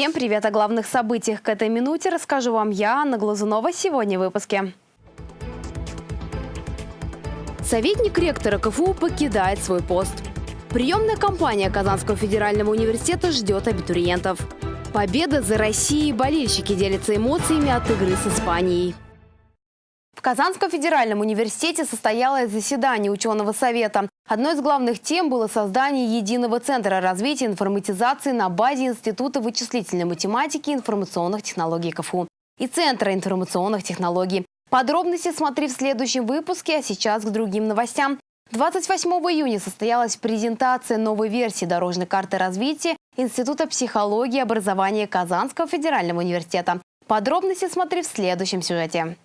Всем привет о главных событиях к этой минуте расскажу вам я, Анна Глазунова, сегодня в выпуске. Советник ректора КФУ покидает свой пост. Приемная кампания Казанского федерального университета ждет абитуриентов. Победа за Россией болельщики делятся эмоциями от игры с Испанией. В Казанском федеральном университете состоялось заседание ученого совета. Одной из главных тем было создание единого центра развития информатизации на базе Института вычислительной математики и информационных технологий КФУ и Центра информационных технологий. Подробности смотри в следующем выпуске, а сейчас к другим новостям. 28 июня состоялась презентация новой версии дорожной карты развития Института психологии и образования Казанского федерального университета. Подробности смотри в следующем сюжете.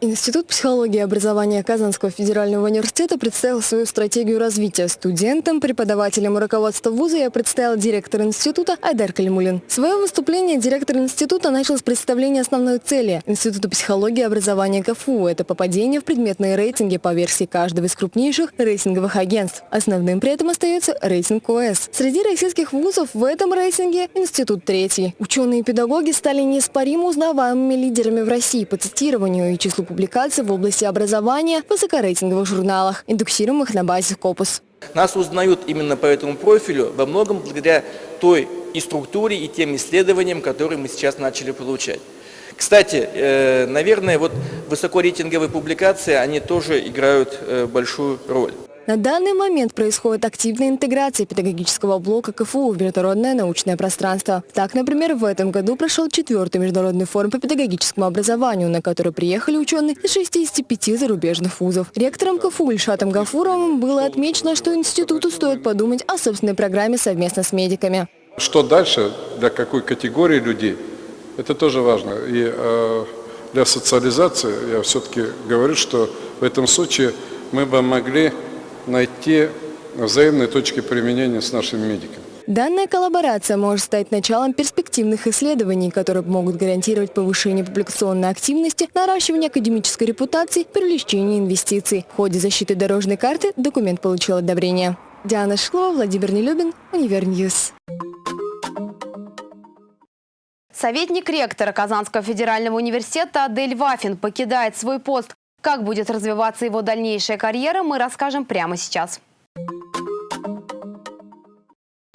Институт психологии и образования Казанского федерального университета представил свою стратегию развития студентам, преподавателям и руководству вуза я представил директор института Айдар Калимулин. Свое выступление директор института начал с представления основной цели Института психологии и образования КФУ. Это попадение в предметные рейтинги по версии каждого из крупнейших рейтинговых агентств. Основным при этом остается рейтинг ОС. Среди российских вузов в этом рейтинге институт третий. Ученые и педагоги стали неоспоримо узнаваемыми лидерами в России по цитированию и числу публикаций в области образования в высокорейтинговых журналах, индексируемых на базе Scopus. Нас узнают именно по этому профилю во многом благодаря той и структуре, и тем исследованиям, которые мы сейчас начали получать. Кстати, э, наверное, вот высокорейтинговые публикации, они тоже играют э, большую роль. На данный момент происходит активная интеграция педагогического блока КФУ в международное научное пространство. Так, например, в этом году прошел четвертый международный форум по педагогическому образованию, на который приехали ученые из 65 зарубежных вузов. Ректором КФУ Ильшатом Гафуровым было отмечено, что институту стоит подумать о собственной программе совместно с медиками. Что дальше, для какой категории людей, это тоже важно. И э, для социализации я все-таки говорю, что в этом случае мы бы могли найти взаимные точки применения с нашими медиками. Данная коллаборация может стать началом перспективных исследований, которые могут гарантировать повышение публикационной активности, наращивание академической репутации, привлечение инвестиций. В ходе защиты дорожной карты документ получил одобрение. Диана Шклова, Владимир Нелюбин, UniverNews. Советник ректора Казанского федерального университета Адель Вафин покидает свой пост. Как будет развиваться его дальнейшая карьера, мы расскажем прямо сейчас.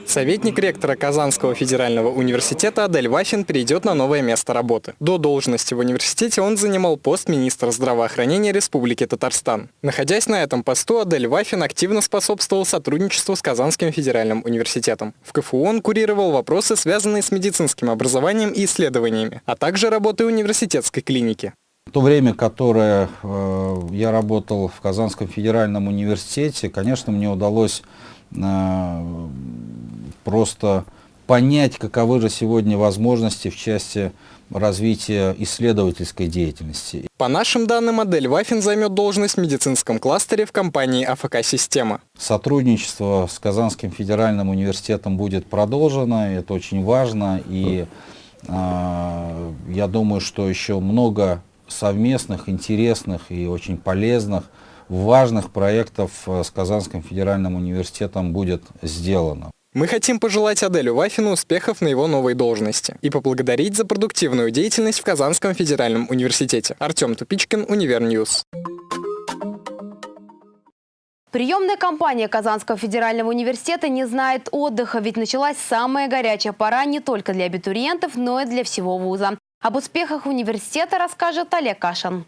Советник ректора Казанского федерального университета Адель Вафин перейдет на новое место работы. До должности в университете он занимал пост министра здравоохранения Республики Татарстан. Находясь на этом посту, Адель Вафин активно способствовал сотрудничеству с Казанским федеральным университетом. В КФУ он курировал вопросы, связанные с медицинским образованием и исследованиями, а также работой университетской клиники. В то время, которое э, я работал в Казанском федеральном университете, конечно, мне удалось э, просто понять, каковы же сегодня возможности в части развития исследовательской деятельности. По нашим данным, модель Вафин займет должность в медицинском кластере в компании АФК-система. Сотрудничество с Казанским федеральным университетом будет продолжено, это очень важно, и э, я думаю, что еще много совместных, интересных и очень полезных, важных проектов э, с Казанским федеральным университетом будет сделано. Мы хотим пожелать Аделю Вафину успехов на его новой должности и поблагодарить за продуктивную деятельность в Казанском федеральном университете. Артем Тупичкин, UniverNews. Приемная кампания Казанского федерального университета не знает отдыха, ведь началась самая горячая пора не только для абитуриентов, но и для всего вуза. Об успехах университета расскажет Олег Кашин.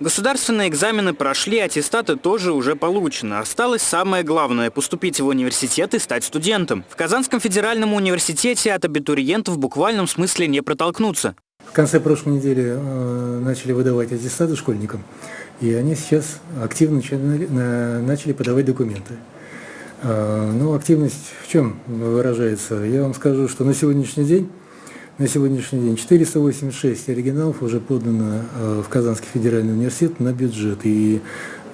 Государственные экзамены прошли, аттестаты тоже уже получены. Осталось самое главное – поступить в университет и стать студентом. В Казанском федеральном университете от абитуриентов в буквальном смысле не протолкнуться. В конце прошлой недели э, начали выдавать аттестаты школьникам, и они сейчас активно начали подавать документы. А, ну, активность в чем выражается? Я вам скажу, что на сегодняшний день, на сегодняшний день 486 оригиналов уже подано а, в Казанский федеральный университет на бюджет. И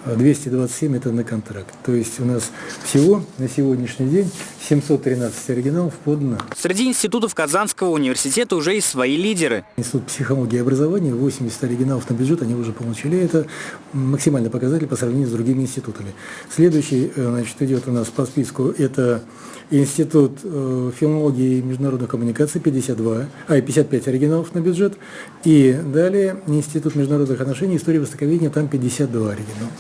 227 это на контракт. То есть у нас всего на сегодняшний день 713 оригиналов подано. Среди институтов Казанского университета уже есть свои лидеры. Институт психологии и образования, 80 оригиналов на бюджет они уже получили. Это максимальный показатель по сравнению с другими институтами. Следующий э, значит, идет у нас по списку, это Институт э, филологии и международных коммуникаций 52, а 55 оригиналов на бюджет. И далее Институт международных отношений, истории востоковедения, там 52 оригинала.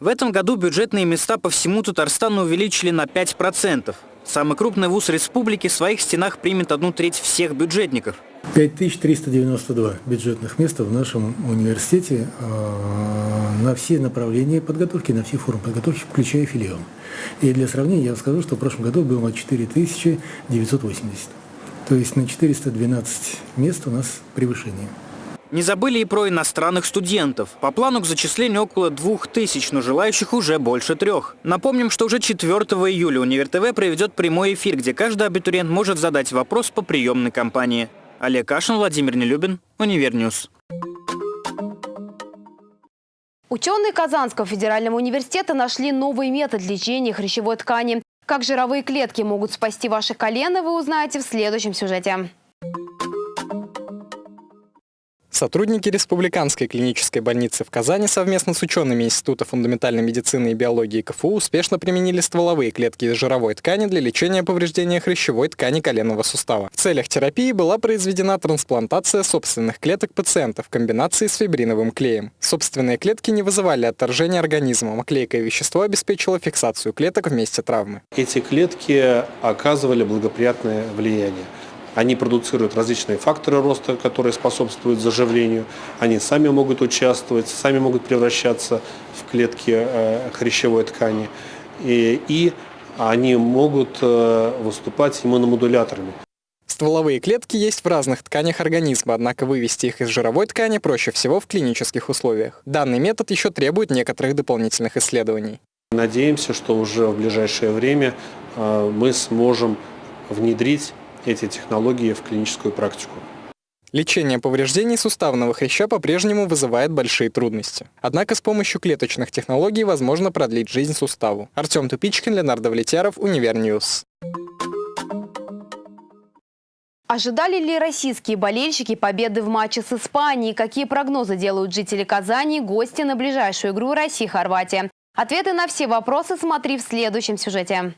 В этом году бюджетные места по всему Татарстану увеличили на 5%. Самый крупный вуз республики в своих стенах примет одну треть всех бюджетников. 5392 бюджетных места в нашем университете э, на все направления подготовки, на все формы подготовки, включая филиал. И для сравнения я скажу, что в прошлом году было 4980. То есть на 412 мест у нас превышение. Не забыли и про иностранных студентов. По плану к зачислению около двух тысяч, но желающих уже больше трех. Напомним, что уже 4 июля Универ ТВ проведет прямой эфир, где каждый абитуриент может задать вопрос по приемной кампании. Олег Кашин, Владимир Нелюбин, UniverNews. Ученые Казанского федерального университета нашли новый метод лечения хрящевой ткани. Как жировые клетки могут спасти ваши колено, вы узнаете в следующем сюжете. Сотрудники Республиканской клинической больницы в Казани совместно с учеными Института фундаментальной медицины и биологии КФУ успешно применили стволовые клетки из жировой ткани для лечения повреждения хрящевой ткани коленного сустава. В целях терапии была произведена трансплантация собственных клеток пациента в комбинации с фибриновым клеем. Собственные клетки не вызывали отторжения организма, а клейкое вещество обеспечило фиксацию клеток в месте травмы. Эти клетки оказывали благоприятное влияние. Они продуцируют различные факторы роста, которые способствуют заживлению. Они сами могут участвовать, сами могут превращаться в клетки э, хрящевой ткани. И, и они могут э, выступать иммуномодуляторами. Стволовые клетки есть в разных тканях организма, однако вывести их из жировой ткани проще всего в клинических условиях. Данный метод еще требует некоторых дополнительных исследований. Надеемся, что уже в ближайшее время э, мы сможем внедрить эти технологии в клиническую практику. Лечение повреждений суставного хряща по-прежнему вызывает большие трудности. Однако с помощью клеточных технологий возможно продлить жизнь суставу. Артем Тупичкин, Леонард Влетяров, UniverNews. Ожидали ли российские болельщики победы в матче с Испанией? Какие прогнозы делают жители Казани, гости на ближайшую игру России-Хорватия? Ответы на все вопросы смотри в следующем сюжете.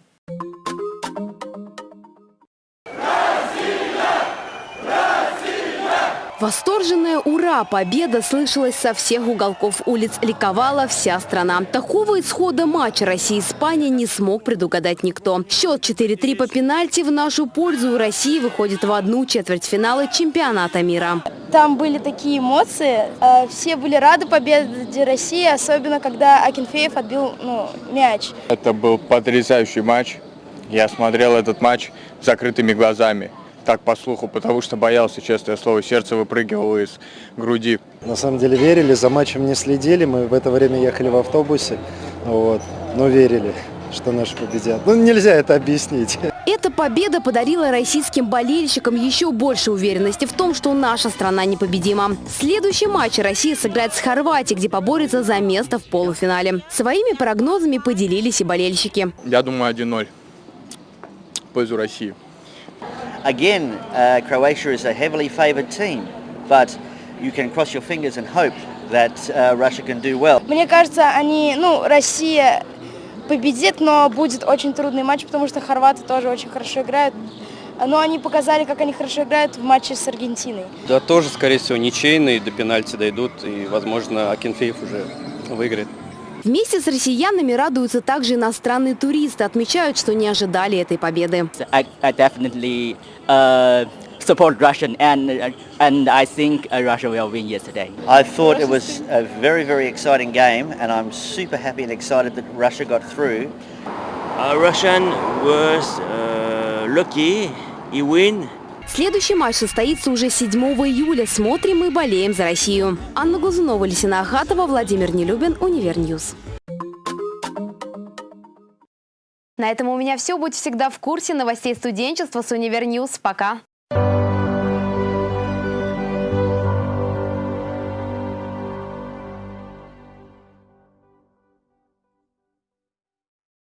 Восторженная «Ура!» победа слышалась со всех уголков улиц. Ликовала вся страна. Такого исхода матча России-Испания не смог предугадать никто. Счет 4-3 по пенальти в нашу пользу. России выходит в одну четвертьфинала чемпионата мира. Там были такие эмоции. Э, все были рады победе России, особенно когда Акинфеев отбил ну, мяч. Это был потрясающий матч. Я смотрел этот матч закрытыми глазами так по слуху, потому что боялся, честное слово, сердце выпрыгивало из груди. На самом деле верили, за матчем не следили, мы в это время ехали в автобусе, вот, но верили что наши победят. Ну, нельзя это объяснить. Эта победа подарила российским болельщикам еще больше уверенности в том, что наша страна непобедима. Следующий матч Россия сыграет с Хорватией, где поборется за место в полуфинале. Своими прогнозами поделились и болельщики. Я думаю, 1-0 в пользу России. Again, uh, Croatia is a heavily favoured team, but you can cross your fingers and hope that uh, Russia can do well. Мне кажется, они, ну, Россия победит, но будет очень трудный матч, потому что хорваты тоже очень хорошо играют. Но они показали, как они хорошо играют в матче с Аргентиной. Да, тоже, скорее всего, ничейные, до пенальти дойдут, и, возможно, Акинфеев уже выиграет. Вместе с россиянами радуются также иностранные туристы. Отмечают, что не ожидали этой победы. I, I definitely uh, support Russian and and I think Russia will win yesterday. I thought it was a very very exciting game and I'm super happy and excited that Russia got through. Uh, Russian was uh, lucky. He win. Следующий матч состоится уже 7 июля. Смотрим и болеем за Россию. Анна Глазунова, Лисина Ахатова, Владимир Нелюбин, UniverNews. На этом у меня все. Будь всегда в курсе новостей студенчества с Univer News. Пока.